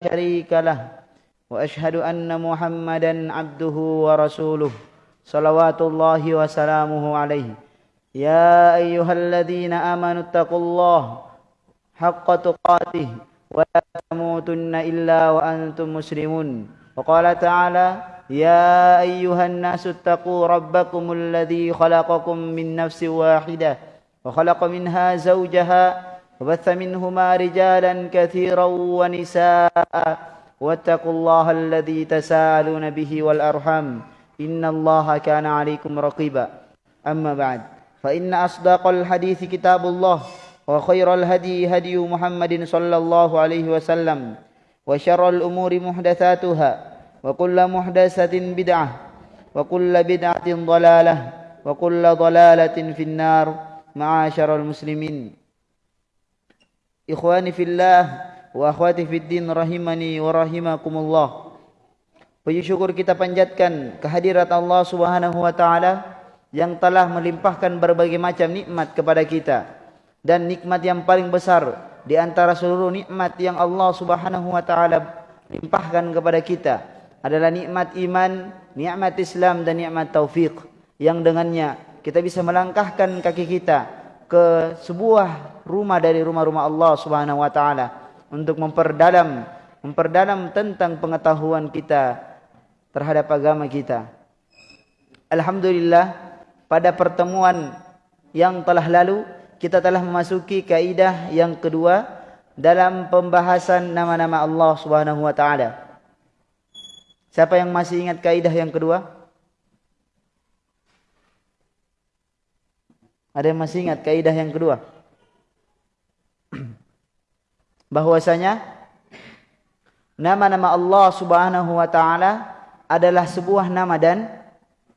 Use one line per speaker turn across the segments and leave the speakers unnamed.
شريك له وأشهد أن محمدا عبده ورسوله صلوات الله وسلامه عليه. يا أيها الذين آمنوا اتقوا الله حق تقاته ولا تموتن إلا وأنتم مسلمون. وقال تعالى يا أيها الناس اتقوا ربكم الذي خلقكم من نفس واحدة وخلق منها زوجها وبث منهما رجالا كثيرا ونساء. واتقوا الله الذي تساءلون به والأرحام. إن الله كان عليكم رقيبا. أما بعد فإن أصدق الحديث كتاب الله وخير الهدي هدي محمد صلى الله عليه وسلم وشر الأمور محدثاتها وكل محدثة بدعة وكل بدعة ضلالة وكل ضلالة في النار. معاشر المسلمين. Ikhwani fillah wa akhwati fiddin rahimani wa rahimakumullah. Puji syukur kita panjatkan kehadirat Allah Subhanahu wa taala yang telah melimpahkan berbagai macam nikmat kepada kita. Dan nikmat yang paling besar di antara seluruh nikmat yang Allah Subhanahu wa taala limpahkan kepada kita adalah nikmat iman, nikmat Islam dan nikmat taufik yang dengannya kita bisa melangkahkan kaki kita ke sebuah rumah dari rumah-rumah Allah Subhanahu wa taala untuk memperdalam memperdalam tentang pengetahuan kita terhadap agama kita. Alhamdulillah pada pertemuan yang telah lalu kita telah memasuki kaidah yang kedua dalam pembahasan nama-nama Allah Subhanahu wa taala. Siapa yang masih ingat kaidah yang kedua? Ada yang masih ingat kaidah yang kedua? Bahwasanya nama-nama Allah Subhanahu wa taala adalah sebuah nama dan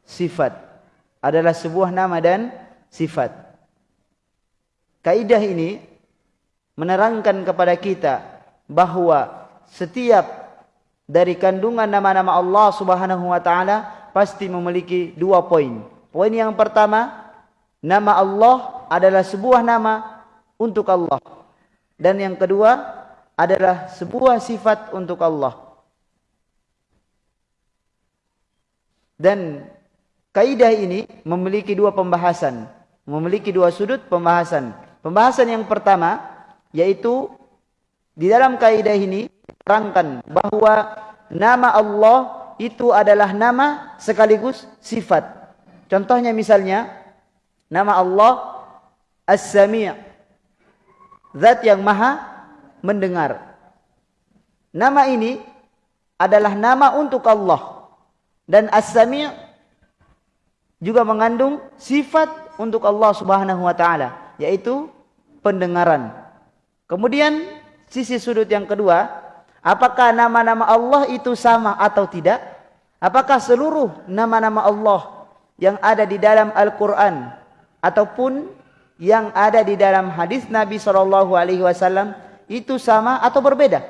sifat. Adalah sebuah nama dan sifat. Kaidah ini menerangkan kepada kita bahawa setiap dari kandungan nama-nama Allah Subhanahu wa taala pasti memiliki dua poin. Poin yang pertama, Nama Allah adalah sebuah nama untuk Allah. Dan yang kedua adalah sebuah sifat untuk Allah. Dan kaidah ini memiliki dua pembahasan. Memiliki dua sudut pembahasan. Pembahasan yang pertama yaitu di dalam kaidah ini terangkan bahawa nama Allah itu adalah nama sekaligus sifat. Contohnya misalnya Nama Allah As-Sami' Zat yang maha mendengar. Nama ini adalah nama untuk Allah. Dan As-Sami' juga mengandung sifat untuk Allah subhanahu wa ta'ala Yaitu pendengaran. Kemudian sisi sudut yang kedua Apakah nama-nama Allah itu sama atau tidak? Apakah seluruh nama-nama Allah yang ada di dalam Al-Quran ataupun yang ada di dalam hadis Nabi sallallahu alaihi wasallam itu sama atau berbeda?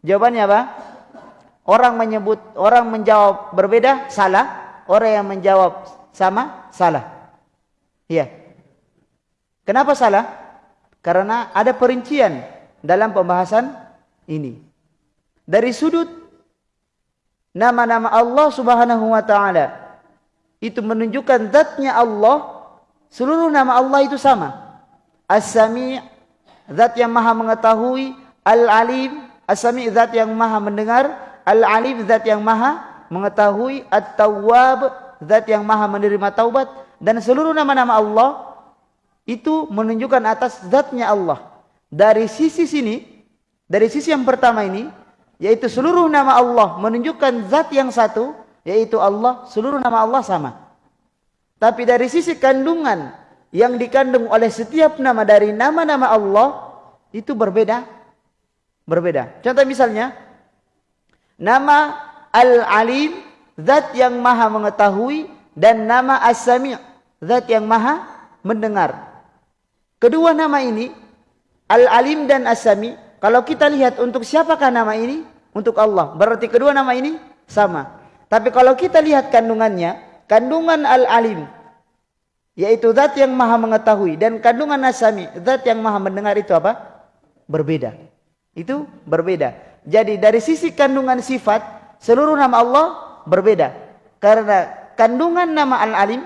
Jawabannya apa? Orang menyebut orang menjawab berbeda salah, orang yang menjawab sama salah. Iya. Kenapa salah? Karena ada perincian dalam pembahasan ini. Dari sudut nama-nama Allah Subhanahu wa taala itu menunjukkan zatnya Allah seluruh nama Allah itu sama. As-Sami' zat yang maha mengetahui. Al-Alim As-Sami' zat yang maha mendengar. Al-Alim zat yang maha mengetahui. At-Tawwab zat yang maha menerima taubat. Dan seluruh nama-nama Allah itu menunjukkan atas zatnya Allah. Dari sisi sini dari sisi yang pertama ini yaitu seluruh nama Allah menunjukkan zat yang satu yaitu Allah seluruh nama Allah sama. Tapi dari sisi kandungan yang dikandung oleh setiap nama dari nama-nama Allah itu berbeda. Berbeda. Contoh misalnya nama Al-Alim zat yang maha mengetahui dan nama As-Sami' zat yang maha mendengar. Kedua nama ini Al-Alim dan As-Sami' kalau kita lihat untuk siapakah nama ini? Untuk Allah. Berarti kedua nama ini sama tapi kalau kita lihat kandungannya, kandungan al-alim, yaitu zat yang maha mengetahui, dan kandungan nasami, zat yang maha mendengar itu apa? Berbeda. Itu berbeda. Jadi dari sisi kandungan sifat, seluruh nama Allah berbeda. Karena kandungan nama Al-Alim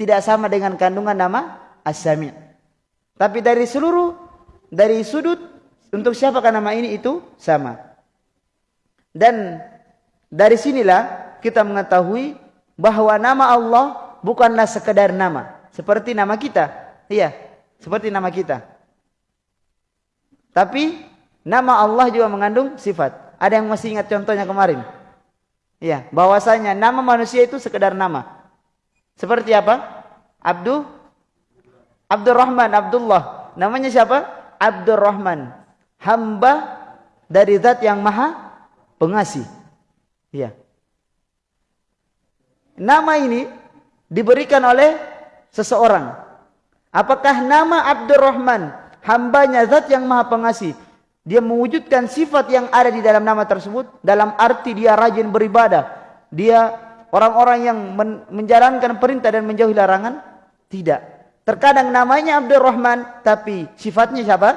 tidak sama dengan kandungan nama As-Sami'. Tapi dari seluruh, dari sudut, untuk siapakah nama ini itu sama. Dan dari sinilah kita mengetahui bahawa nama Allah bukanlah sekedar nama. Seperti nama kita. Iya, seperti nama kita. Tapi nama Allah juga mengandung sifat. Ada yang masih ingat contohnya kemarin? Iya, bahwasanya nama manusia itu sekedar nama. Seperti apa? Abdul Abdurrahman, Abdullah. Namanya siapa? Abdurrahman. Hamba dari zat yang maha pengasih. Iya. Nama ini diberikan oleh seseorang. Apakah nama Abdurrahman hambanya zat yang maha pengasih. Dia mewujudkan sifat yang ada di dalam nama tersebut. Dalam arti dia rajin beribadah. Dia orang-orang yang men menjalankan perintah dan menjauhi larangan. Tidak. Terkadang namanya Abdul Rahman. Tapi sifatnya siapa?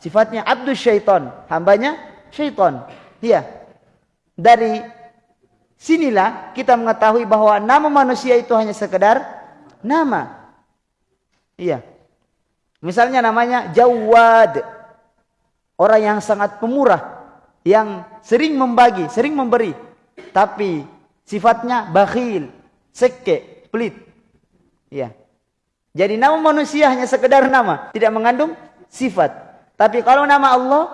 Sifatnya Abdul Syaitan. Hambanya Syaitan. Iya. Dari sinilah kita mengetahui bahawa nama manusia itu hanya sekedar nama. Iya. Misalnya namanya Jawad. Orang yang sangat pemurah. Yang sering membagi, sering memberi. Tapi sifatnya bakhil, seke, pelit. Ya. Jadi nama manusia hanya sekedar nama. Tidak mengandung sifat. Tapi kalau nama Allah,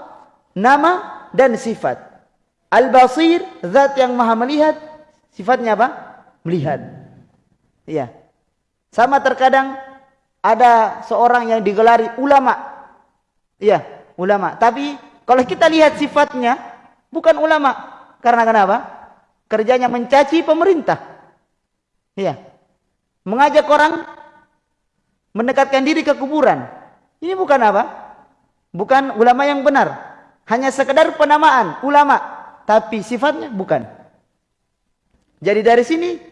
nama dan sifat. Al-Basir, zat yang maha melihat. Sifatnya apa? Melihat. Ya. Sama terkadang ada seorang yang digelari ulama. Iya, ulama. Tapi kalau kita lihat sifatnya bukan ulama. Karena kenapa? Kerjanya mencaci pemerintah. Iya. Mengajak orang mendekatkan diri ke kuburan. Ini bukan apa? Bukan ulama yang benar. Hanya sekedar penamaan ulama, tapi sifatnya bukan. Jadi dari sini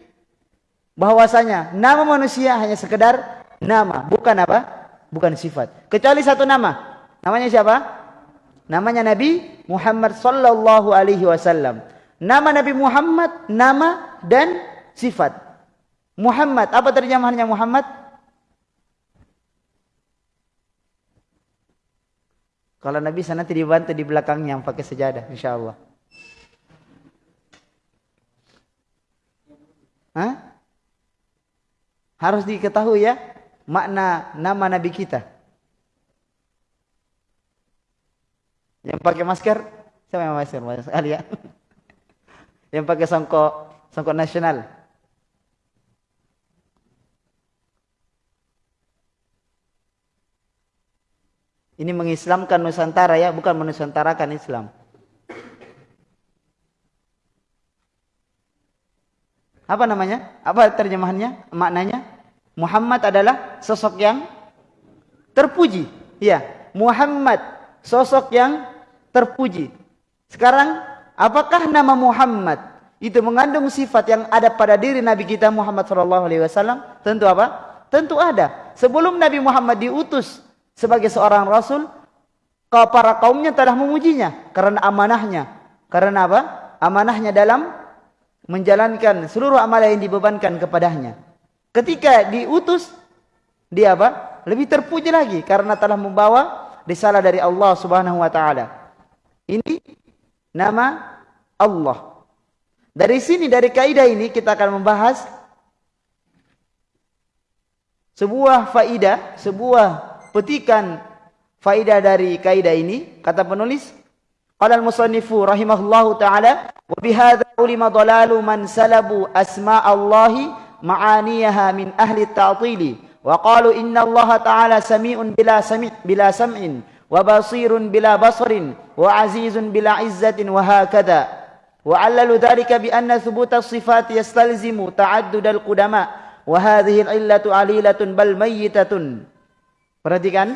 bahwasanya nama manusia hanya sekedar nama, bukan apa? Bukan sifat. Kecuali satu nama. Namanya siapa? Namanya Nabi Muhammad sallallahu alaihi wasallam. Nama Nabi Muhammad nama dan sifat. Muhammad, apa terjemahannya Muhammad? Kalau Nabi sana nanti dibantu di belakangnya yang pakai sejadah insyaallah. Hah? Harus diketahui ya makna nama Nabi kita. Yang pakai masker, siapa yang masker? Banyak sekali ya. Yang pakai songkok, songkok nasional. Ini mengislamkan Nusantara ya, bukan menusantarakan Islam. Apa namanya? Apa terjemahannya? Maknanya? Muhammad adalah sosok yang terpuji. Ya, Muhammad sosok yang terpuji. Sekarang, apakah nama Muhammad itu mengandung sifat yang ada pada diri Nabi kita Muhammad sallallahu alaihi wasallam? Tentu apa? Tentu ada. Sebelum Nabi Muhammad diutus sebagai seorang rasul, para kaumnya telah memujinya karena amanahnya. Karena apa? Amanahnya dalam menjalankan seluruh amalan yang dibebankan kepadanya. Ketika diutus dia apa? Lebih terpuji lagi karena telah membawa risalah dari Allah Subhanahu wa taala. Ini nama Allah. Dari sini dari kaidah ini kita akan membahas sebuah faidah, sebuah petikan faidah dari kaidah ini kata penulis qala al-musannifu rahimahullahu taala wa bihadza ulima dalalu man salabu asma Allahi معانيها من أهل التعطيل وقالوا إن الله تعالى سميع بلا سمع بلا سمع وبصير بلا بصر وعزيز بلا عزة وهكذا. وعللوا ذلك بأن ثبوت الصفات يستلزم تعدد القدماء وهذه العلة عليلة بل ميتة. Perhatikan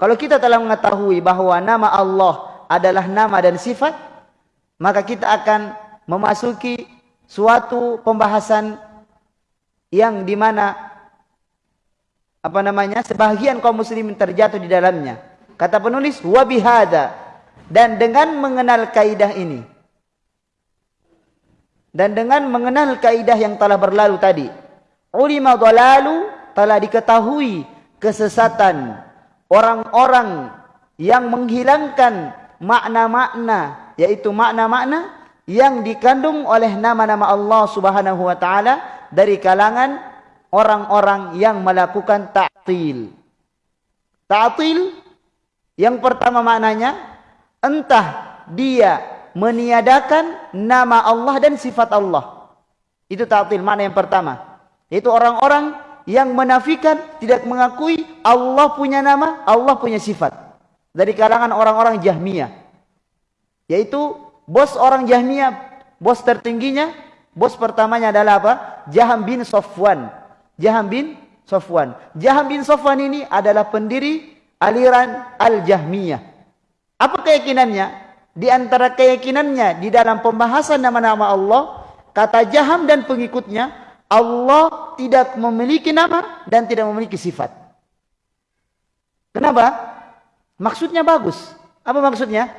Kalau kita telah mengetahui bahawa nama Allah adalah nama dan sifat Maka kita akan memasuki suatu pembahasan yang di mana apa namanya sebahagian kaum muslimin terjatuh di dalamnya. Kata penulis wa bihadza Dan dengan mengenal kaidah ini. Dan dengan mengenal kaidah yang telah berlalu tadi. Ulima dhalalu telah diketahui kesesatan orang-orang yang menghilangkan makna-makna yaitu makna-makna yang dikandung oleh nama-nama Allah Subhanahu wa taala dari kalangan orang-orang yang melakukan ta'til. Ta'til yang pertama maknanya entah dia meniadakan nama Allah dan sifat Allah. Itu ta'til makna yang pertama. Itu orang-orang yang menafikan tidak mengakui Allah punya nama, Allah punya sifat. Dari kalangan orang-orang Jahmiyah. Yaitu bos orang Jahmiyah, bos tertingginya, bos pertamanya adalah apa? Jaham bin Sofwan. Jaham bin Sofwan. Jaham bin Sofwan ini adalah pendiri aliran Al-Jahmiyah. Apa keyakinannya? Di antara keyakinannya di dalam pembahasan nama-nama Allah, kata Jaham dan pengikutnya, Allah tidak memiliki nama dan tidak memiliki sifat. Kenapa? Maksudnya bagus. Apa maksudnya?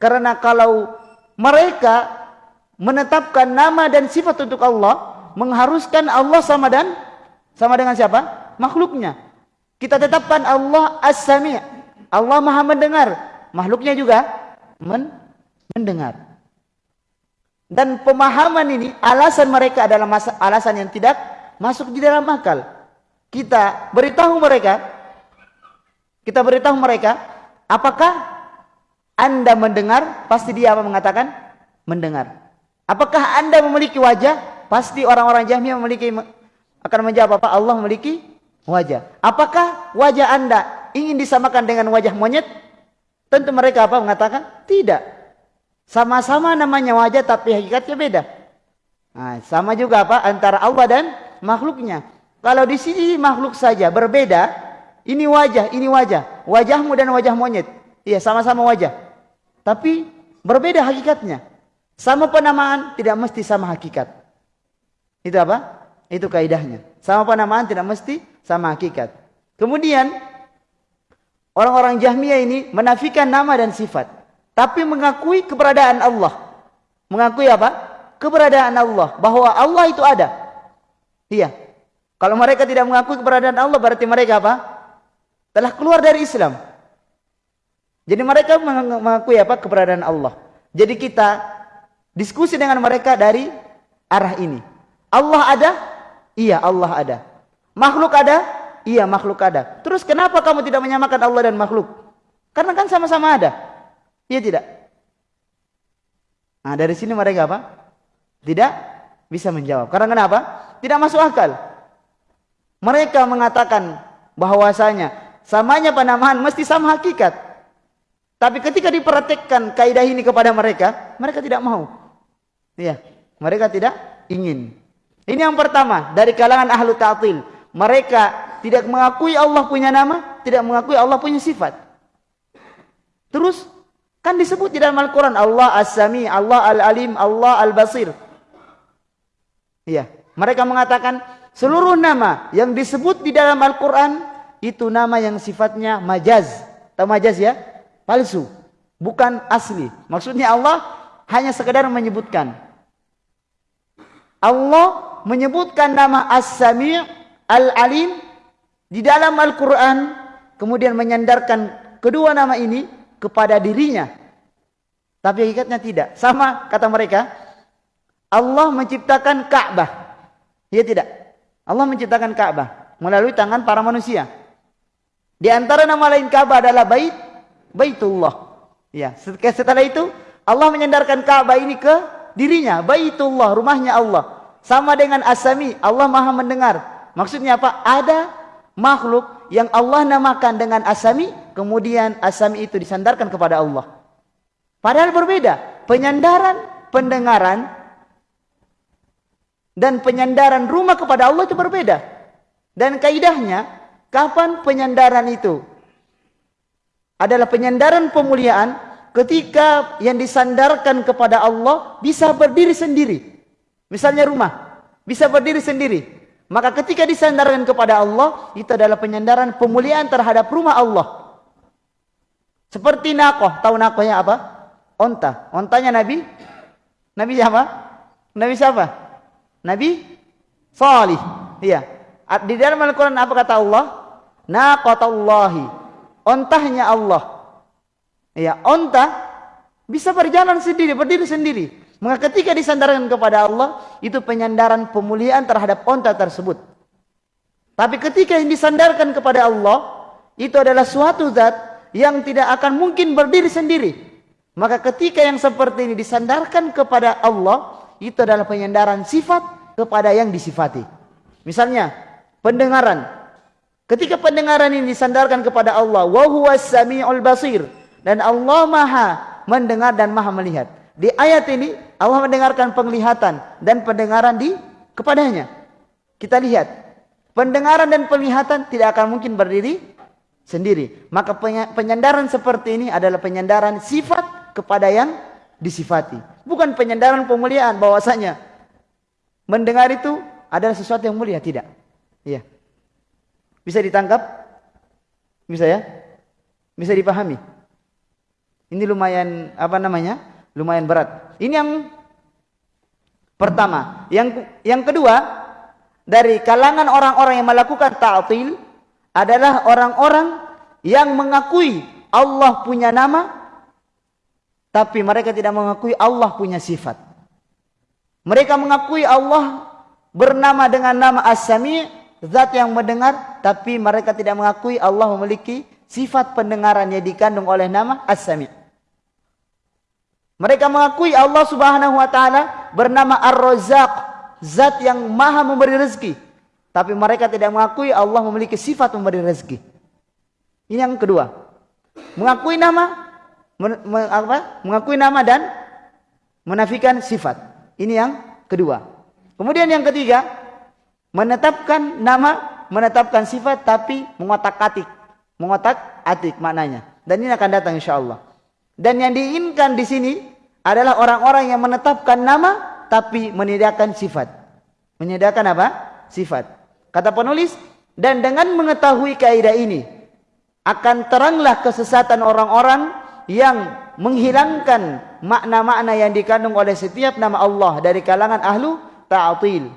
Karena kalau mereka menetapkan nama dan sifat untuk Allah, mengharuskan Allah sama dan sama dengan siapa? Makhluknya. Kita tetapkan Allah As-Sami'. Allah Maha mendengar. Makhluknya juga men mendengar. Dan pemahaman ini alasan mereka adalah alasan yang tidak masuk di dalam akal. Kita beritahu mereka kita beritahu mereka apakah anda mendengar, pasti dia apa mengatakan? Mendengar. Apakah anda memiliki wajah? Pasti orang-orang Jahmiyah memiliki akan menjawab apa? Allah memiliki wajah. Apakah wajah anda ingin disamakan dengan wajah monyet? Tentu mereka apa mengatakan? Tidak. Sama-sama namanya wajah tapi hakikatnya beda. Nah, sama juga apa antara Allah dan makhluknya. Kalau di sini makhluk saja berbeda, ini wajah, ini wajah. Wajahmu dan wajah monyet. Iya, sama-sama wajah. Tapi berbeda hakikatnya. Sama penamaan tidak mesti sama hakikat. Itu apa? Itu kaidahnya. Sama penamaan tidak mesti sama hakikat. Kemudian orang-orang Jahmiyah ini menafikan nama dan sifat, tapi mengakui keberadaan Allah. Mengakui apa? Keberadaan Allah, bahwa Allah itu ada. Iya. Kalau mereka tidak mengakui keberadaan Allah berarti mereka apa? Telah keluar dari Islam. Jadi mereka mengakui apa keberadaan Allah. Jadi kita diskusi dengan mereka dari arah ini. Allah ada? Iya, Allah ada. Makhluk ada? Iya, makhluk ada. Terus kenapa kamu tidak menyamakan Allah dan makhluk? Karena kan sama-sama ada. Iya tidak? Nah, dari sini mereka apa? Tidak bisa menjawab. Karena kenapa? Tidak masuk akal. Mereka mengatakan bahwasanya samanya penamaan mesti sama hakikat. Tapi ketika diperhatikan kaidah ini kepada mereka, mereka tidak mau. Iya, mereka tidak ingin. Ini yang pertama dari kalangan ahlu ta'til. Mereka tidak mengakui Allah punya nama, tidak mengakui Allah punya sifat. Terus kan disebut di dalam Al-Quran Allah As-Sami, Allah Al-Alim, Allah Al-Basir. Iya, mereka mengatakan seluruh nama yang disebut di dalam Al-Quran itu nama yang sifatnya majaz. Tahu majaz ya? palsu, bukan asli. Maksudnya Allah hanya sekedar menyebutkan. Allah menyebutkan nama As-Sami' Al-Alim di dalam Al-Quran, kemudian menyandarkan kedua nama ini kepada dirinya. Tapi hakikatnya tidak. Sama kata mereka, Allah menciptakan Ka'bah. Ya tidak. Allah menciptakan Ka'bah melalui tangan para manusia. Di antara nama lain Ka'bah adalah Bait Baitullah. Ya, setelah itu Allah menyandarkan Ka'bah ini ke dirinya, Baitullah, rumahnya Allah. Sama dengan Asami, Allah Maha mendengar. Maksudnya apa? Ada makhluk yang Allah namakan dengan Asami, kemudian Asami itu disandarkan kepada Allah. Padahal berbeda. Penyandaran pendengaran dan penyandaran rumah kepada Allah itu berbeda. Dan kaidahnya, kapan penyandaran itu adalah penyandaran pemuliaan ketika yang disandarkan kepada Allah bisa berdiri sendiri. Misalnya rumah, bisa berdiri sendiri. Maka ketika disandarkan kepada Allah, itu adalah penyandaran pemuliaan terhadap rumah Allah. Seperti nakoh. Tahu nakohnya apa? Onta. Ontanya Nabi? Nabi siapa? Nabi siapa? Nabi Salih. Iya. Di dalam Al-Quran apa kata Allah? Naqatallahi. Ontahnya Allah. Iya. Onta bisa berjalan sendiri, berdiri sendiri. Maka ketika disandarkan kepada Allah, itu penyandaran pemuliaan terhadap onta tersebut. Tapi ketika yang disandarkan kepada Allah, itu adalah suatu zat yang tidak akan mungkin berdiri sendiri. Maka ketika yang seperti ini disandarkan kepada Allah, itu adalah penyandaran sifat kepada yang disifati. Misalnya, pendengaran. Ketika pendengaran ini disandarkan kepada Allah, wa huwas samiul basir dan Allah Maha mendengar dan Maha melihat. Di ayat ini Allah mendengarkan penglihatan dan pendengaran di kepadanya. Kita lihat, pendengaran dan penglihatan tidak akan mungkin berdiri sendiri. Maka penyandaran seperti ini adalah penyandaran sifat kepada yang disifati. Bukan penyandaran pemuliaan bahwasanya mendengar itu adalah sesuatu yang mulia. Tidak. Iya. Bisa ditangkap? Bisa ya? Bisa dipahami? Ini lumayan, apa namanya? Lumayan berat. Ini yang pertama. Yang yang kedua, dari kalangan orang-orang yang melakukan ta'atil, adalah orang-orang yang mengakui Allah punya nama tapi mereka tidak mengakui Allah punya sifat. Mereka mengakui Allah bernama dengan nama As-Sami, zat yang mendengar, tapi mereka tidak mengakui Allah memiliki sifat pendengaran yang dikandung oleh nama As-Sami. Mereka mengakui Allah Subhanahu wa taala bernama Ar-Razzaq, zat yang Maha memberi rezeki. Tapi mereka tidak mengakui Allah memiliki sifat memberi rezeki. Ini yang kedua. Mengakui nama, apa? mengakui nama dan menafikan sifat. Ini yang kedua. Kemudian yang ketiga, menetapkan nama, menetapkan sifat tapi mengotak-atik. Mengotak-atik maknanya. Dan ini akan datang insya Allah. Dan yang diinginkan di sini adalah orang-orang yang menetapkan nama tapi menyediakan sifat. Menyediakan apa? Sifat. Kata penulis, dan dengan mengetahui kaidah ini, akan teranglah kesesatan orang-orang yang menghilangkan makna-makna yang dikandung oleh setiap nama Allah dari kalangan ahlu ta'atil.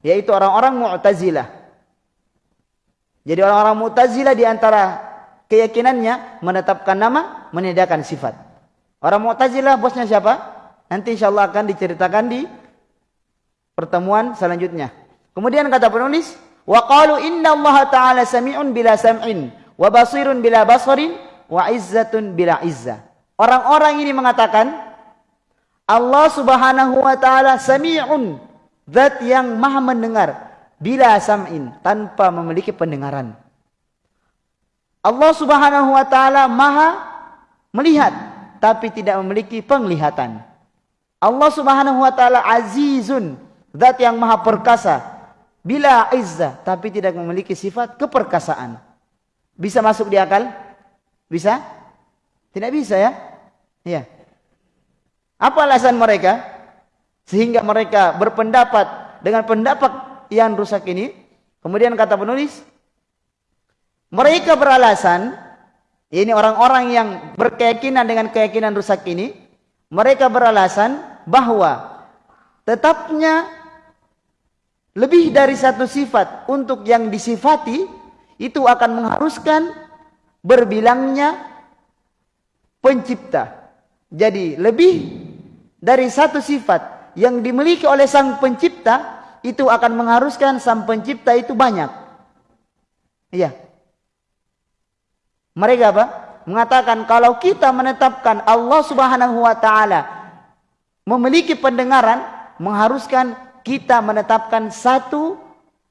Yaitu orang-orang mu'tazilah. Jadi orang-orang mu'tazilah di antara keyakinannya menetapkan nama, menyediakan sifat. Orang mu'tazilah bosnya siapa? Nanti insyaAllah akan diceritakan di pertemuan selanjutnya. Kemudian kata penulis, Allah ta'ala sami'un bila sam'in wa basirun bila basarin wa izzatun bila izzah. Orang-orang ini mengatakan Allah Subhanahu wa taala sami'un, zat yang Maha mendengar bila sam'in, tanpa memiliki pendengaran. Allah Subhanahu wa taala Maha melihat tapi tidak memiliki penglihatan. Allah Subhanahu wa taala azizun, zat yang Maha perkasa bila izzah tapi tidak memiliki sifat keperkasaan. Bisa masuk di akal? Bisa? Tidak bisa ya? Iya. Apa alasan mereka sehingga mereka berpendapat dengan pendapat yang rusak ini? Kemudian kata penulis, mereka beralasan ini orang-orang yang berkeyakinan dengan keyakinan rusak ini, mereka beralasan bahwa tetapnya lebih dari satu sifat untuk yang disifati itu akan mengharuskan berbilangnya pencipta. Jadi lebih dari satu sifat yang dimiliki oleh sang pencipta itu akan mengharuskan sang pencipta itu banyak. Iya. Mereka apa? Mengatakan kalau kita menetapkan Allah Subhanahu wa taala memiliki pendengaran mengharuskan kita menetapkan satu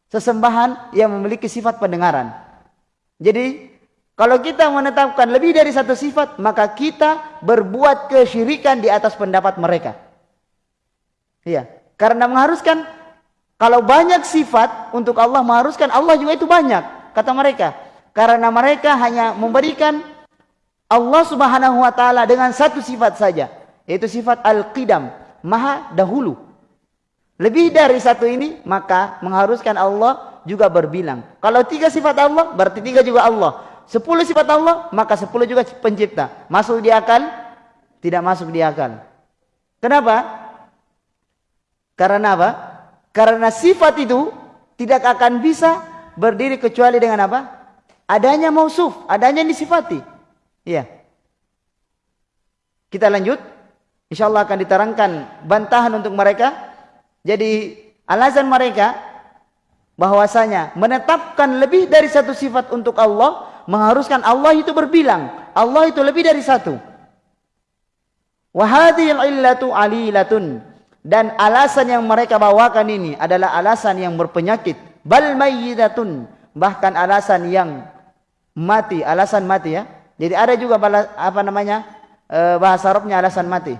sesembahan yang memiliki sifat pendengaran. Jadi, kalau kita menetapkan lebih dari satu sifat, maka kita berbuat kesyirikan di atas pendapat mereka. Iya, karena mengharuskan kalau banyak sifat untuk Allah mengharuskan Allah juga itu banyak, kata mereka. Karena mereka hanya memberikan Allah Subhanahu wa taala dengan satu sifat saja, yaitu sifat al-qidam, maha dahulu. Lebih dari satu ini, maka mengharuskan Allah juga berbilang. Kalau tiga sifat Allah, berarti tiga juga Allah. Sepuluh sifat Allah, maka sepuluh juga pencipta. Masuk di akal? Tidak masuk di akal. Kenapa? Karena apa? Karena sifat itu tidak akan bisa berdiri kecuali dengan apa? Adanya mausuf, adanya disifati. Iya. Kita lanjut. InsyaAllah akan diterangkan bantahan untuk mereka. Jadi alasan mereka bahwasanya menetapkan lebih dari satu sifat untuk Allah mengharuskan Allah itu berbilang. Allah itu lebih dari satu. Wahadil illatu alilatun. Dan alasan yang mereka bawakan ini adalah alasan yang berpenyakit. Bal mayyidatun. Bahkan alasan yang mati. Alasan mati ya. Jadi ada juga apa namanya eh, bahasa Arabnya alasan mati.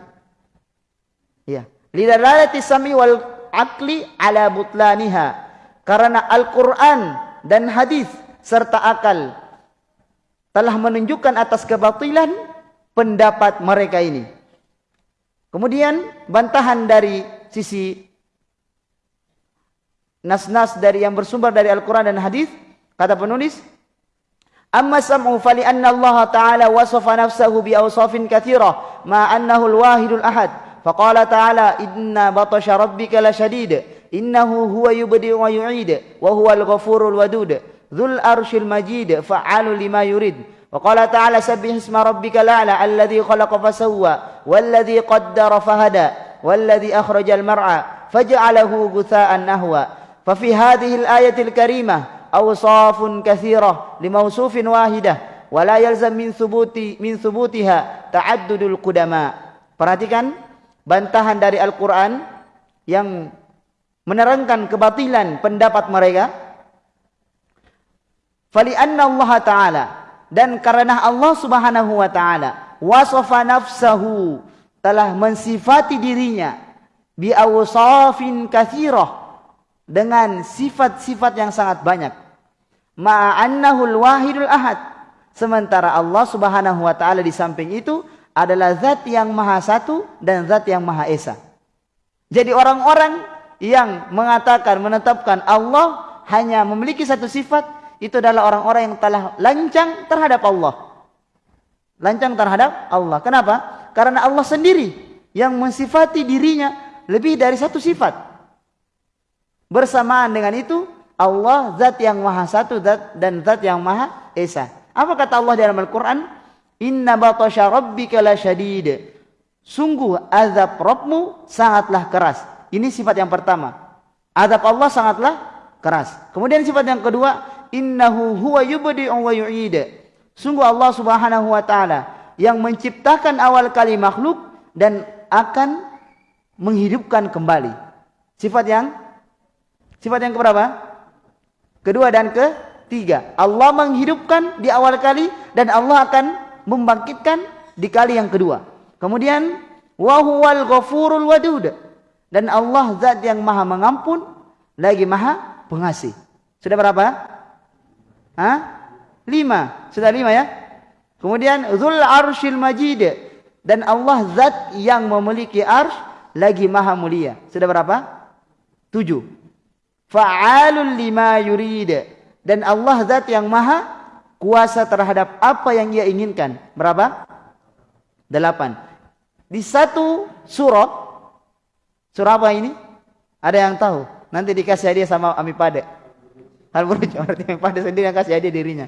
Ya. Lidalalati sami wal akli ala butlaniha. Karena Al-Quran dan hadis serta akal telah menunjukkan atas kebatilan pendapat mereka ini. Kemudian bantahan dari sisi nas-nas dari yang bersumber dari Al-Quran dan Hadis kata penulis Amma sam'u fali anna Allah Ta'ala wasafa nafsahu bi awsafin kathira ma annahu al-wahidul ahad faqala ta'ala inna batasha rabbika la shadid innahu huwa yubdi wa yu'id wa huwa al-ghafurul wadud Dhul arshil majid fa'alu lima yurid. Wa qala ta'ala sabbih isma rabbika la'la alladhi khalaqa fasawwa walladhi qaddara fahada walladhi akhrajal mar'a faj'alahu awsafun kathirah limawsufin wahidah wa la yalzam min thubuti min thubutiha ta'addudul qudama. Perhatikan bantahan dari Al-Qur'an yang menerangkan kebatilan pendapat mereka Fali anna Allah Ta'ala dan karena Allah Subhanahu wa taala wasafa nafsahu telah mensifati dirinya bi awsafin katsirah dengan sifat-sifat yang sangat banyak ma annahu wahidul ahad sementara Allah Subhanahu wa taala di samping itu adalah zat yang maha satu dan zat yang maha esa jadi orang-orang yang mengatakan menetapkan Allah hanya memiliki satu sifat itu adalah orang-orang yang telah lancang terhadap Allah. Lancang terhadap Allah. Kenapa? Karena Allah sendiri yang mensifati dirinya lebih dari satu sifat. Bersamaan dengan itu, Allah zat yang maha satu zat dan zat yang maha esa. Apa kata Allah dalam Al-Quran? Inna batasha rabbika la syadid. Sungguh azab Rabbmu sangatlah keras. Ini sifat yang pertama. Azab Allah sangatlah keras. Kemudian sifat yang kedua, innahu huwa yubdi'u wa yu'id. Sungguh Allah Subhanahu wa taala yang menciptakan awal kali makhluk dan akan menghidupkan kembali. Sifat yang sifat yang keberapa? Kedua dan ketiga. Allah menghidupkan di awal kali dan Allah akan membangkitkan di kali yang kedua. Kemudian wa huwal ghafurul wadud. Dan Allah zat yang Maha mengampun lagi Maha pengasih. Sudah berapa? Ha? Lima. Sudah lima ya? Kemudian Zul Arshil Majid dan Allah zat yang memiliki arsh lagi maha mulia. Sudah berapa? Tujuh. Fa'alul lima yurid dan Allah zat yang maha kuasa terhadap apa yang ia inginkan. Berapa? Delapan. Di satu surah surah apa ini? Ada yang tahu? Nanti dikasih hadiah sama Ami Pade. Hal buruk berarti yang pada sendiri yang kasih aja dirinya.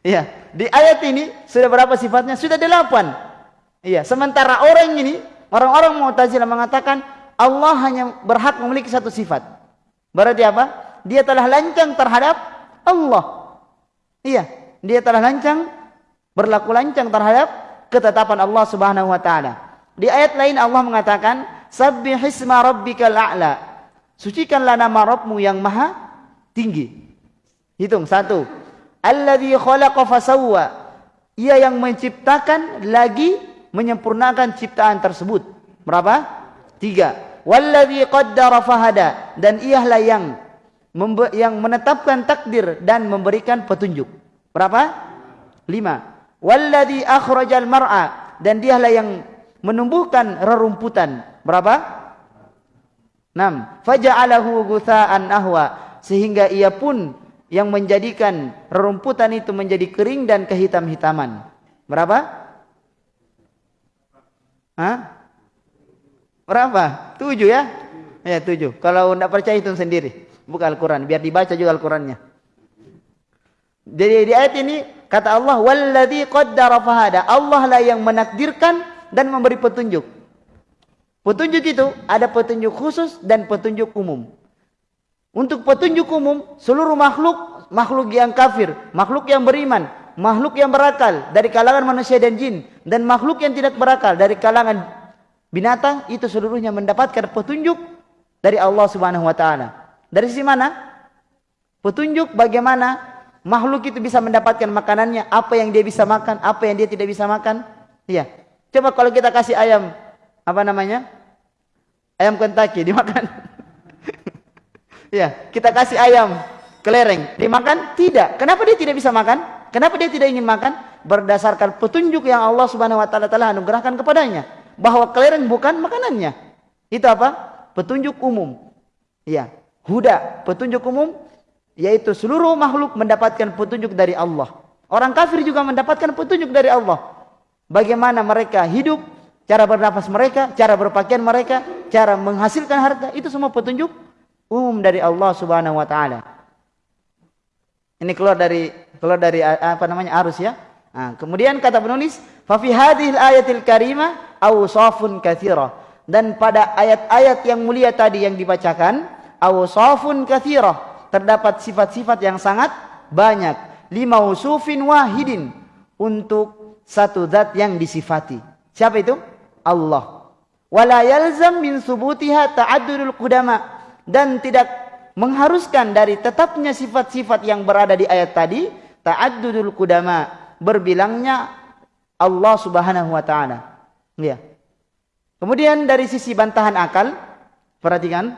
Iya, di ayat ini sudah berapa sifatnya? Sudah delapan. Iya, sementara orang ini, orang-orang Mu'tazilah mengatakan Allah hanya berhak memiliki satu sifat. Berarti apa? Dia telah lancang terhadap Allah. Iya, dia telah lancang berlaku lancang terhadap ketetapan Allah Subhanahu wa taala. Di ayat lain Allah mengatakan, "Sabbihisma rabbikal a'la." Sucikanlah nama Rabbmu yang maha tinggi. Hitung satu. Alladhi khalaqa fasawwa. Ia yang menciptakan lagi menyempurnakan ciptaan tersebut. Berapa? Tiga. Walladhi qaddara fahada. Dan ialah yang yang menetapkan takdir dan memberikan petunjuk. Berapa? Lima. Walladhi akhrajal mar'a. Dan dialah yang menumbuhkan rerumputan. Berapa? Enam. Faja'alahu gutha'an ahwa. Sehingga ia pun yang menjadikan rerumputan itu menjadi kering dan kehitam-hitaman. Berapa? Hah? Berapa? Tujuh ya? Ya tujuh. Kalau tidak percaya itu sendiri. Buka Al-Quran. Biar dibaca juga Al-Qurannya. Jadi di ayat ini kata Allah, "Walladzi qaddara fahada." Allah lah yang menakdirkan dan memberi petunjuk. Petunjuk itu ada petunjuk khusus dan petunjuk umum. Untuk petunjuk umum, seluruh makhluk, makhluk yang kafir, makhluk yang beriman, makhluk yang berakal dari kalangan manusia dan jin, dan makhluk yang tidak berakal dari kalangan binatang, itu seluruhnya mendapatkan petunjuk dari Allah Subhanahu Wa Taala. Dari sisi mana? Petunjuk bagaimana makhluk itu bisa mendapatkan makanannya, apa yang dia bisa makan, apa yang dia tidak bisa makan. Iya. Coba kalau kita kasih ayam, apa namanya? Ayam Kentucky dimakan. Ya, kita kasih ayam kelereng, dimakan? Tidak. Kenapa dia tidak bisa makan? Kenapa dia tidak ingin makan? Berdasarkan petunjuk yang Allah Subhanahu wa taala telah anugerahkan kepadanya bahwa kelereng bukan makanannya. Itu apa? Petunjuk umum. Ya, huda, petunjuk umum yaitu seluruh makhluk mendapatkan petunjuk dari Allah. Orang kafir juga mendapatkan petunjuk dari Allah. Bagaimana mereka hidup, cara bernafas mereka, cara berpakaian mereka, cara menghasilkan harta, itu semua petunjuk umum dari Allah Subhanahu wa taala. Ini keluar dari keluar dari apa namanya arus ya. Nah, kemudian kata penulis, fa fi hadhil ayatil karimah awsafun katsira. Dan pada ayat-ayat yang mulia tadi yang dibacakan, awsafun katsira, terdapat sifat-sifat yang sangat banyak. Lima usufin wahidin untuk satu zat yang disifati. Siapa itu? Allah. Wala yalzam min subutiha ta'addudul qudama dan tidak mengharuskan dari tetapnya sifat-sifat yang berada di ayat tadi ta'addudul qudama berbilangnya Allah Subhanahu wa taala ya. Kemudian dari sisi bantahan akal perhatikan.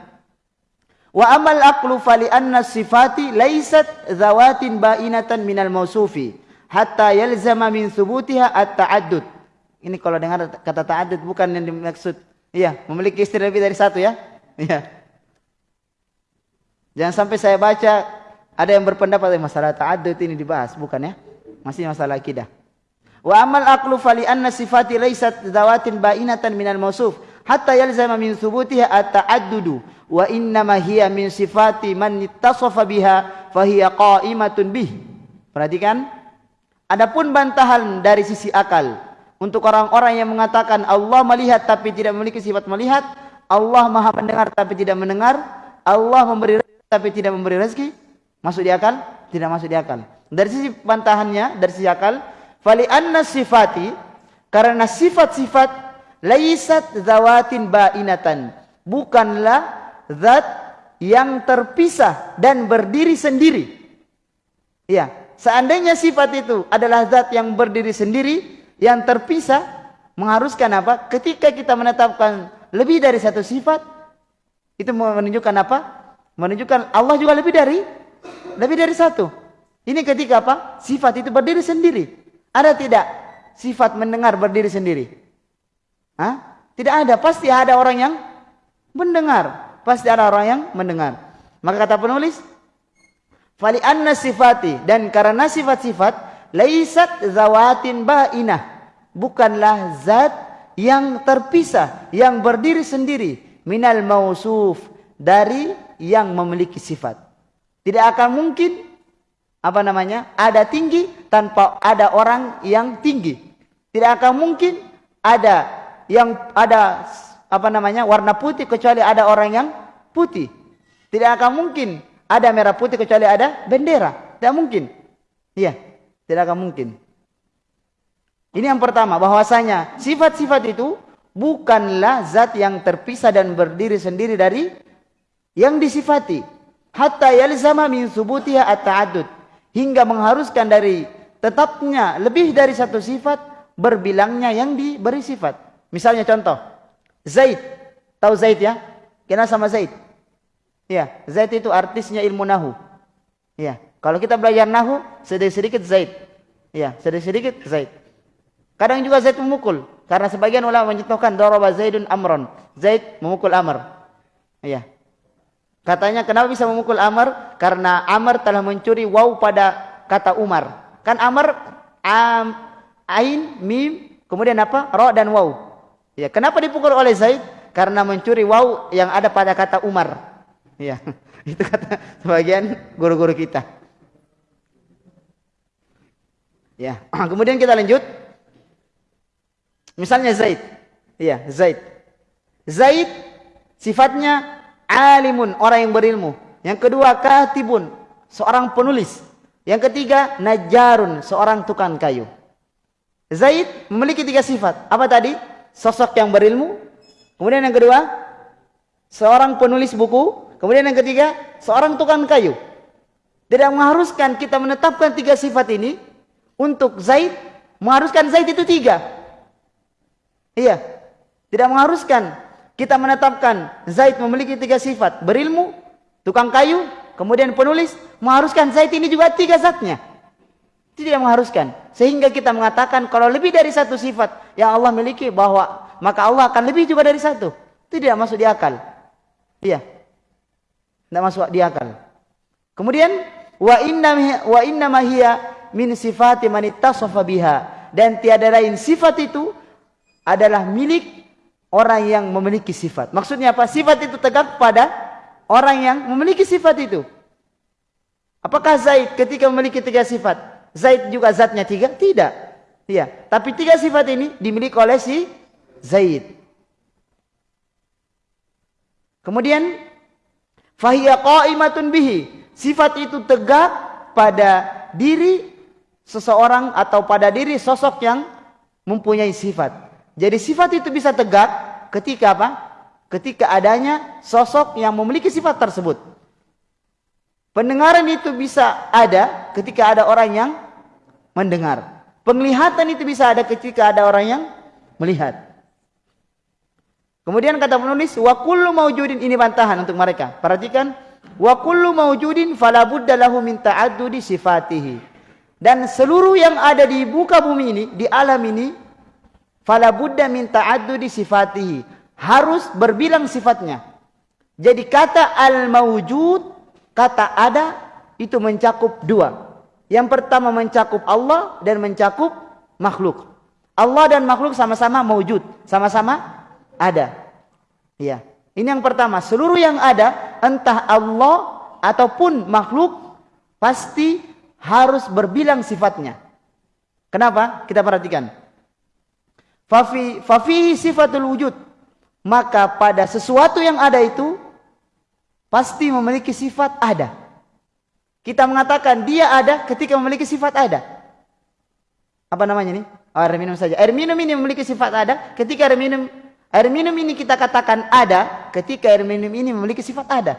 Wa amal aqlu fali anna sifati laysat zawatin bainatan minal mausufi hatta yalzama min thubutiha at-ta'addud. Ini kalau dengar kata ta'addud bukan yang dimaksud. Iya memiliki istri lebih dari satu ya. Iya. Jangan sampai saya baca ada yang berpendapat masalah ta'addud ini dibahas, bukan ya? Masih masalah akidah. Wa amal aqlu fali anna sifati laysat zawatin bainatan minal mausuf hatta yalzama min thubutiha at-ta'addudu wa inna ma hiya min sifati man ittasafa biha fa hiya qa'imatun bih. Perhatikan. Adapun bantahan dari sisi akal untuk orang-orang yang mengatakan Allah melihat tapi tidak memiliki sifat melihat, Allah Maha mendengar tapi tidak mendengar, Allah memberi tapi tidak memberi rezeki masuk di akal tidak masuk di akal dari sisi bantahannya dari sisi akal fali anna sifati karena sifat-sifat laisat zawatin bainatan bukanlah zat yang terpisah dan berdiri sendiri ya seandainya sifat itu adalah zat yang berdiri sendiri yang terpisah mengharuskan apa ketika kita menetapkan lebih dari satu sifat itu menunjukkan apa menunjukkan Allah juga lebih dari lebih dari satu. Ini ketika apa? Sifat itu berdiri sendiri. Ada tidak sifat mendengar berdiri sendiri? Hah? Tidak ada. Pasti ada orang yang mendengar. Pasti ada orang yang mendengar. Maka kata penulis, fali anna sifati dan karena sifat-sifat laisat zawatin bainah bukanlah zat yang terpisah yang berdiri sendiri minal mausuf dari yang memiliki sifat. Tidak akan mungkin apa namanya? Ada tinggi tanpa ada orang yang tinggi. Tidak akan mungkin ada yang ada apa namanya? warna putih kecuali ada orang yang putih. Tidak akan mungkin ada merah putih kecuali ada bendera. Tidak mungkin. Iya, tidak akan mungkin. Ini yang pertama bahwasanya sifat-sifat itu bukanlah zat yang terpisah dan berdiri sendiri dari yang disifati hatta yalzama min thubutiha at-ta'addud hingga mengharuskan dari tetapnya lebih dari satu sifat berbilangnya yang diberi sifat. Misalnya contoh Zaid. Tahu Zaid ya? Kenal sama Zaid? Ya Zaid itu artisnya ilmu nahu. Ya kalau kita belajar nahu sedikit-sedikit Zaid. Ya sedikit-sedikit Zaid. Kadang juga Zaid memukul karena sebagian ulama mencontohkan daraba Zaidun amron. Zaid memukul Amr. Ya. Katanya kenapa bisa memukul Amr? Karena Amr telah mencuri waw pada kata Umar. Kan Amr am, ain, mim, kemudian apa? Ro dan waw. Ya, kenapa dipukul oleh Zaid? Karena mencuri waw yang ada pada kata Umar. Ya, itu kata sebagian guru-guru kita. Ya, kemudian kita lanjut. Misalnya Zaid. Iya, Zaid. Zaid sifatnya alimun orang yang berilmu. Yang kedua katibun seorang penulis. Yang ketiga najarun seorang tukang kayu. Zaid memiliki tiga sifat. Apa tadi? Sosok yang berilmu. Kemudian yang kedua seorang penulis buku. Kemudian yang ketiga seorang tukang kayu. Tidak mengharuskan kita menetapkan tiga sifat ini untuk Zaid. Mengharuskan Zaid itu tiga. Iya. Tidak mengharuskan kita menetapkan Zaid memiliki tiga sifat. Berilmu, tukang kayu, kemudian penulis. Mengharuskan Zaid ini juga tiga zatnya. Tidak mengharuskan. Sehingga kita mengatakan kalau lebih dari satu sifat yang Allah miliki bahwa maka Allah akan lebih juga dari satu. Tidak masuk di akal. Iya. Tidak masuk di akal. Kemudian wa inna wa inna ma hiya min sifati man ittasafa biha dan tiada lain sifat itu adalah milik orang yang memiliki sifat. Maksudnya apa? Sifat itu tegak pada orang yang memiliki sifat itu. Apakah Zaid ketika memiliki tiga sifat? Zaid juga zatnya tiga? Tidak. Iya. Tapi tiga sifat ini dimiliki oleh si Zaid. Kemudian fahiya qa'imatun bihi. Sifat itu tegak pada diri seseorang atau pada diri sosok yang mempunyai sifat. Jadi sifat itu bisa tegak ketika apa? Ketika adanya sosok yang memiliki sifat tersebut. Pendengaran itu bisa ada ketika ada orang yang mendengar. Penglihatan itu bisa ada ketika ada orang yang melihat. Kemudian kata penulis, wa kullu maujudin ini bantahan untuk mereka. Perhatikan, wa kullu maujudin fala budda lahu min ta'addudi sifatihi. Dan seluruh yang ada di muka bumi ini, di alam ini, Fala buddha min ta'addudi sifatihi. Harus berbilang sifatnya. Jadi kata al-mawjud, kata ada, itu mencakup dua. Yang pertama mencakup Allah dan mencakup makhluk. Allah dan makhluk sama-sama mawjud. Sama-sama ada. Ya. Ini yang pertama. Seluruh yang ada, entah Allah ataupun makhluk, pasti harus berbilang sifatnya. Kenapa? Kita perhatikan fafi fafi sifatul wujud maka pada sesuatu yang ada itu pasti memiliki sifat ada. Kita mengatakan dia ada ketika memiliki sifat ada. Apa namanya ini? Oh, air minum saja. Air minum ini memiliki sifat ada ketika air minum air minum ini kita katakan ada ketika air minum ini memiliki sifat ada.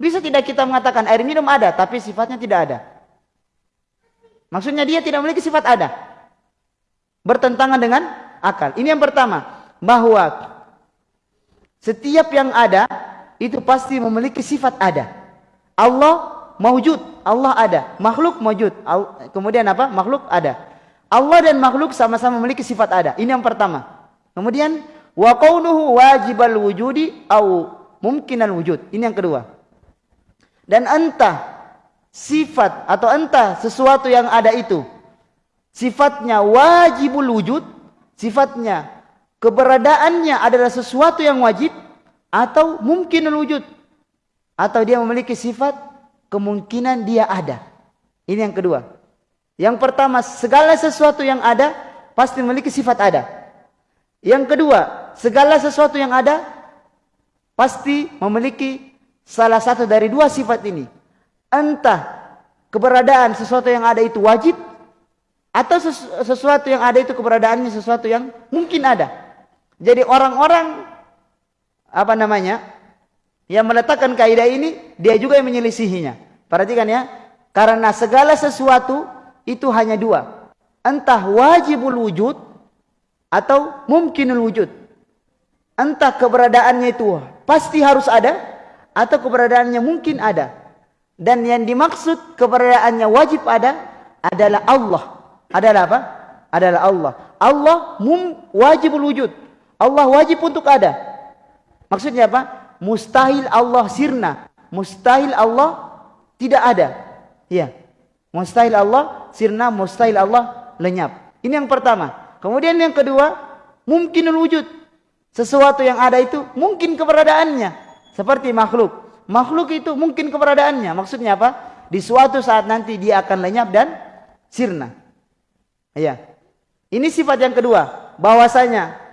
Bisa tidak kita mengatakan air minum ada tapi sifatnya tidak ada? Maksudnya dia tidak memiliki sifat ada. Bertentangan dengan akal. Ini yang pertama, bahwa setiap yang ada itu pasti memiliki sifat ada. Allah maujud, Allah ada. Makhluk maujud. Kemudian apa? Makhluk ada. Allah dan makhluk sama-sama memiliki sifat ada. Ini yang pertama. Kemudian wa kaunuhu wajibal wujudi au mungkinal wujud. Ini yang kedua. Dan entah sifat atau entah sesuatu yang ada itu sifatnya wajibul wujud sifatnya keberadaannya adalah sesuatu yang wajib atau mungkin wujud. Atau dia memiliki sifat kemungkinan dia ada. Ini yang kedua. Yang pertama segala sesuatu yang ada pasti memiliki sifat ada. Yang kedua segala sesuatu yang ada pasti memiliki salah satu dari dua sifat ini. Entah keberadaan sesuatu yang ada itu wajib atau sesuatu yang ada itu keberadaannya sesuatu yang mungkin ada. Jadi orang-orang apa namanya yang meletakkan kaidah ini dia juga yang menyelisihinya. Perhatikan ya, karena segala sesuatu itu hanya dua, entah wajibul wujud atau mungkinul wujud. Entah keberadaannya itu pasti harus ada atau keberadaannya mungkin ada. Dan yang dimaksud keberadaannya wajib ada adalah Allah adalah apa? Adalah Allah. Allah mum wajibul wujud. Allah wajib untuk ada. Maksudnya apa? mustahil Allah sirna. Mustahil Allah tidak ada. Ya. Mustahil Allah sirna, mustahil Allah lenyap. Ini yang pertama. Kemudian yang kedua, mungkinul wujud. Sesuatu yang ada itu mungkin keberadaannya. Seperti makhluk. Makhluk itu mungkin keberadaannya. Maksudnya apa? Di suatu saat nanti dia akan lenyap dan sirna. Ya. Ini sifat yang kedua. Bahwasanya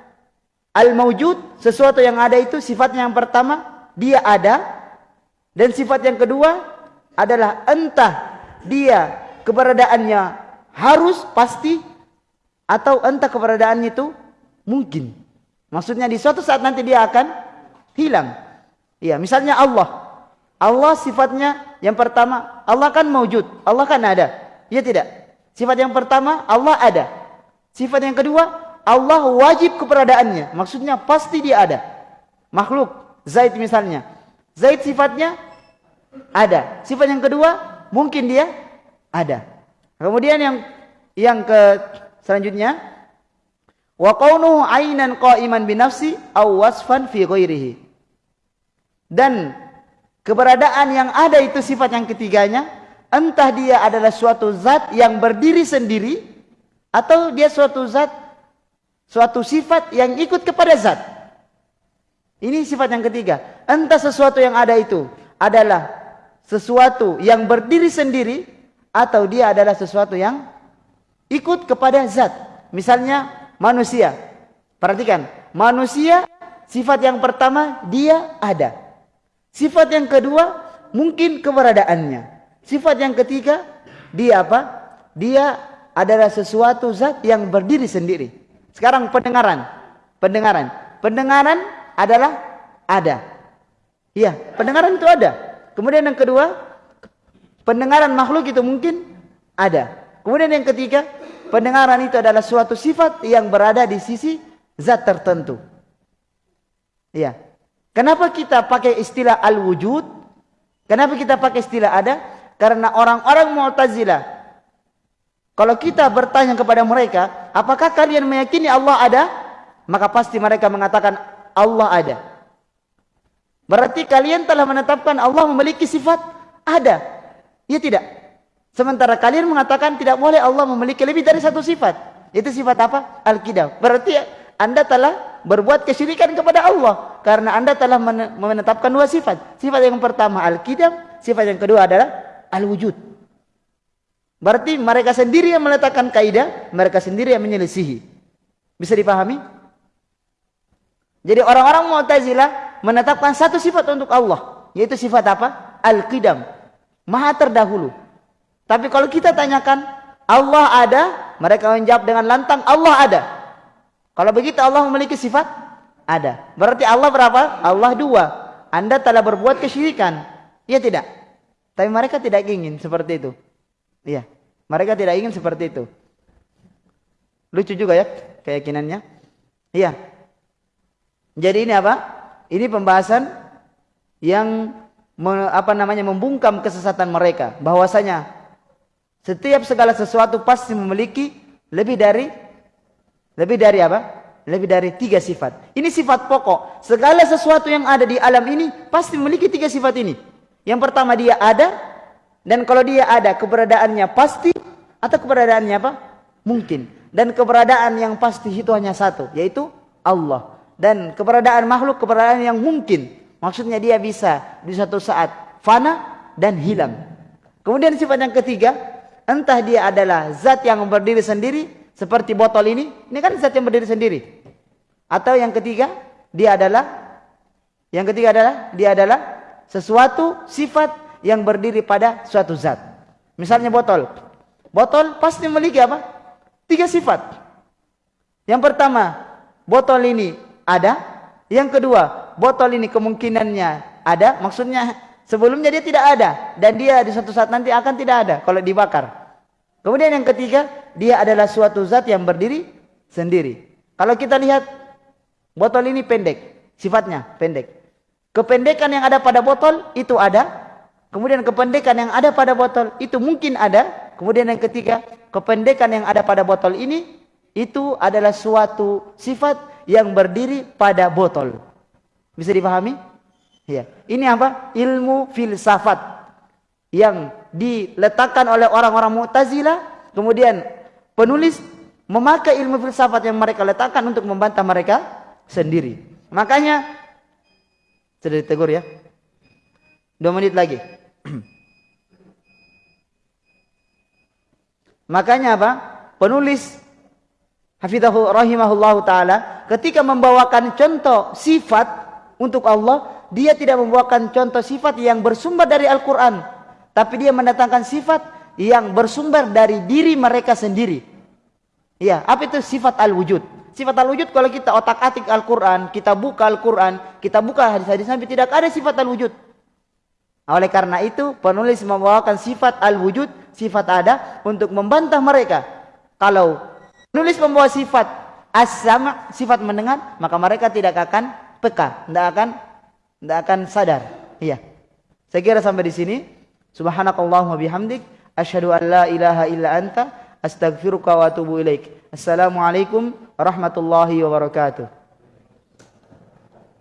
al-mawjud, sesuatu yang ada itu sifatnya yang pertama, dia ada. Dan sifat yang kedua adalah entah dia keberadaannya harus pasti atau entah keberadaannya itu mungkin. Maksudnya di suatu saat nanti dia akan hilang. Iya, misalnya Allah. Allah sifatnya yang pertama, Allah kan mewujud, Allah kan ada. Iya tidak? Sifat yang pertama, Allah ada. Sifat yang kedua, Allah wajib keberadaannya. Maksudnya pasti dia ada. Makhluk, Zaid misalnya. Zaid sifatnya ada. Sifat yang kedua, mungkin dia ada. Kemudian yang yang ke Selanjutnya, wa qawnuhu aynan qa'iman bi nafsi aw wasfan fi ghairihi. Dan keberadaan yang ada itu sifat yang ketiganya, entah dia adalah suatu zat yang berdiri sendiri atau dia suatu zat suatu sifat yang ikut kepada zat. Ini sifat yang ketiga. Entah sesuatu yang ada itu adalah sesuatu yang berdiri sendiri atau dia adalah sesuatu yang ikut kepada zat. Misalnya manusia. Perhatikan, manusia sifat yang pertama dia ada. Sifat yang kedua mungkin keberadaannya. Sifat yang ketiga dia apa? Dia adalah sesuatu zat yang berdiri sendiri. Sekarang pendengaran. Pendengaran. Pendengaran adalah ada. Iya, pendengaran itu ada. Kemudian yang kedua, pendengaran makhluk itu mungkin ada. Kemudian yang ketiga, pendengaran itu adalah suatu sifat yang berada di sisi zat tertentu. Ya. Kenapa kita pakai istilah al-wujud? Kenapa kita pakai istilah ada? Karena orang-orang Mu'tazilah kalau kita bertanya kepada mereka, apakah kalian meyakini Allah ada? Maka pasti mereka mengatakan Allah ada. Berarti kalian telah menetapkan Allah memiliki sifat ada. Ya tidak? Sementara kalian mengatakan tidak boleh Allah memiliki lebih dari satu sifat. Itu sifat apa? Al-Qidam. Berarti anda telah berbuat kesyirikan kepada Allah. Karena anda telah menetapkan dua sifat. Sifat yang pertama Al-Qidam. Sifat yang kedua adalah Al-Wujud. Berarti mereka sendiri yang meletakkan kaidah. Mereka sendiri yang menyelisihi. Bisa dipahami? Jadi orang-orang Mu'tazilah menetapkan satu sifat untuk Allah. Yaitu sifat apa? Al-Qidam. Maha terdahulu. Tapi kalau kita tanyakan Allah ada, mereka menjawab dengan lantang Allah ada. Kalau begitu Allah memiliki sifat ada. Berarti Allah berapa? Allah dua. Anda telah berbuat kesyirikan. Iya tidak? Tapi mereka tidak ingin seperti itu. Iya. Mereka tidak ingin seperti itu. Lucu juga ya keyakinannya. Iya. Jadi ini apa? Ini pembahasan yang apa namanya membungkam kesesatan mereka bahwasanya setiap segala sesuatu pasti memiliki lebih dari lebih dari apa? Lebih dari tiga sifat. Ini sifat pokok. Segala sesuatu yang ada di alam ini pasti memiliki tiga sifat ini. Yang pertama dia ada dan kalau dia ada keberadaannya pasti atau keberadaannya apa? Mungkin. Dan keberadaan yang pasti itu hanya satu, yaitu Allah. Dan keberadaan makhluk keberadaan yang mungkin. Maksudnya dia bisa di satu saat fana dan hilang. Kemudian sifat yang ketiga, entah dia adalah zat yang berdiri sendiri seperti botol ini, ini kan zat yang berdiri sendiri. Atau yang ketiga, dia adalah yang ketiga adalah dia adalah sesuatu sifat yang berdiri pada suatu zat. Misalnya botol. Botol pasti memiliki apa? Tiga sifat. Yang pertama, botol ini ada. Yang kedua, botol ini kemungkinannya ada. Maksudnya Sebelumnya dia tidak ada dan dia di suatu saat nanti akan tidak ada kalau dibakar. Kemudian yang ketiga, dia adalah suatu zat yang berdiri sendiri. Kalau kita lihat botol ini pendek, sifatnya pendek. Kependekan yang ada pada botol itu ada. Kemudian kependekan yang ada pada botol itu mungkin ada. Kemudian yang ketiga, kependekan yang ada pada botol ini itu adalah suatu sifat yang berdiri pada botol. Bisa dipahami? Ya. Ini apa? Ilmu filsafat yang diletakkan oleh orang-orang Mu'tazilah, kemudian penulis memakai ilmu filsafat yang mereka letakkan untuk membantah mereka sendiri. Makanya sudah ditegur ya. Dua menit lagi. Makanya apa? Penulis Hafidhahu rahimahullahu taala ketika membawakan contoh sifat untuk Allah, dia tidak membawakan contoh sifat yang bersumber dari Al-Qur'an, tapi dia mendatangkan sifat yang bersumber dari diri mereka sendiri. Ya, apa itu sifat al-wujud? Sifat al-wujud kalau kita otak-atik Al-Qur'an, kita buka Al-Qur'an, kita buka hadis-hadis Nabi tidak ada sifat al-wujud. Oleh karena itu, penulis membawakan sifat al-wujud, sifat ada untuk membantah mereka. Kalau Nulis membawa sifat as-sama, sifat mendengar, maka mereka tidak akan peka, tidak akan tidak akan sadar. Iya. Saya kira sampai di sini. Subhanakallahumma bihamdik asyhadu an la ilaha illa anta astaghfiruka wa atubu ilaik. Assalamualaikum warahmatullahi wabarakatuh.